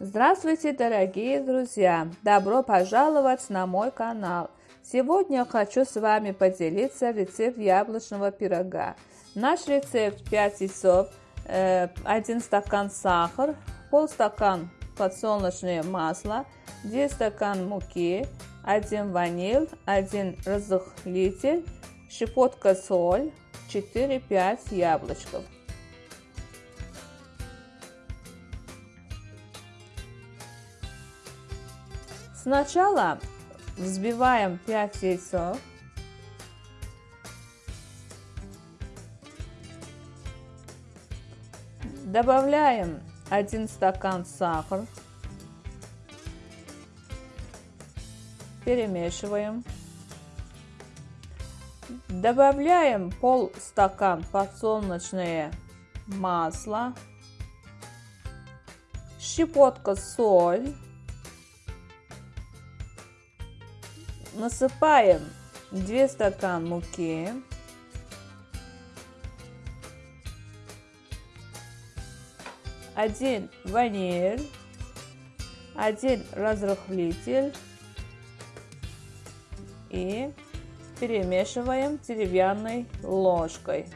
Здравствуйте, дорогие друзья! Добро пожаловать на мой канал! Сегодня хочу с вами поделиться рецепт яблочного пирога. Наш рецепт 5 яйцов, 1 стакан сахар, полстакан подсолнечное масло, 2 стакан муки, 1 ваниль, 1 разрыхлитель, щепотка соль, 4-5 яблочков. Сначала взбиваем 5 яйцов. Добавляем 1 стакан сахара. Перемешиваем. Добавляем пол стакан подсолнечное масло, щепотка соль, насыпаем 2 стакан муки, один ваниль, один разрыхлитель и перемешиваем деревянной ложкой.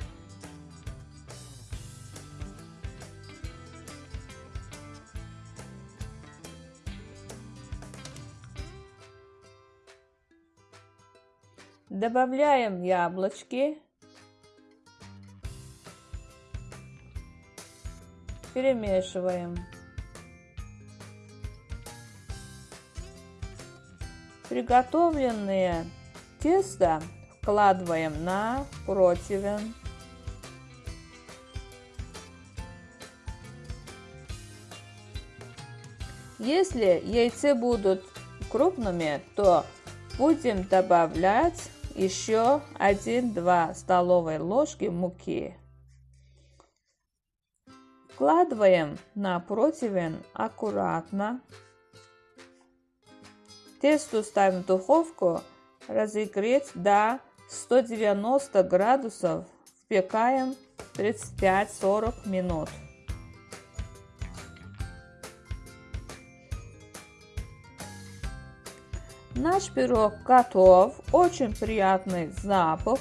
Добавляем яблочки. Перемешиваем. Приготовленное тесто вкладываем на противень. Если яйца будут крупными, то будем добавлять еще 1-2 столовые ложки муки. Вкладываем на противень аккуратно. Тесто ставим в духовку разогреть до 190 градусов. Впекаем 35-40 минут. Наш пирог готов. Очень приятный запах.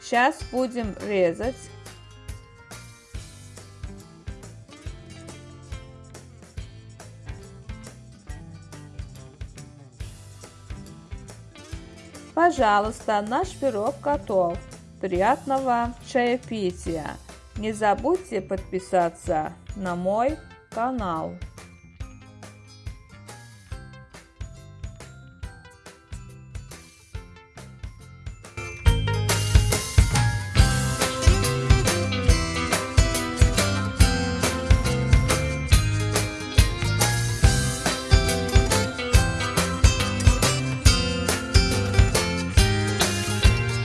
Сейчас будем резать. Пожалуйста, наш пирог готов. Приятного чаепития! Не забудьте подписаться на мой канал.